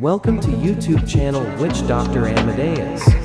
Welcome to YouTube channel Witch Doctor Amadeus.